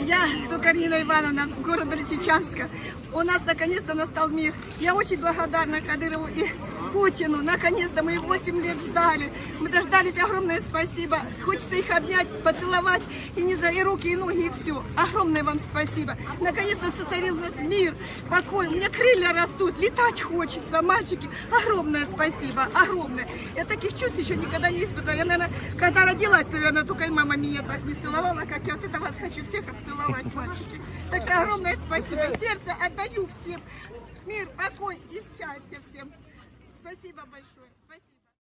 Я Сукарина Ивановна, города Лисичанска. У нас наконец-то настал мир. Я очень благодарна Кадырову и Путину. Наконец-то мы 8 лет ждали. Мы дождались. Огромное спасибо. Хочется их обнять, поцеловать. И не знаю, и руки, и ноги, и все. Огромное вам спасибо. Наконец-то сотворил нас мир, покой. У меня крылья растут, летать хочется, мальчики. Огромное спасибо, огромное. Я таких чувств еще никогда не испытывала. Я, наверное, когда родилась, наверное, только и мама меня так не целовала, как я. Вот это вас хочу всех обцеловать, мальчики. Так что огромное спасибо. Сердце отдаю всем. Мир, покой и счастье всем. Спасибо большое.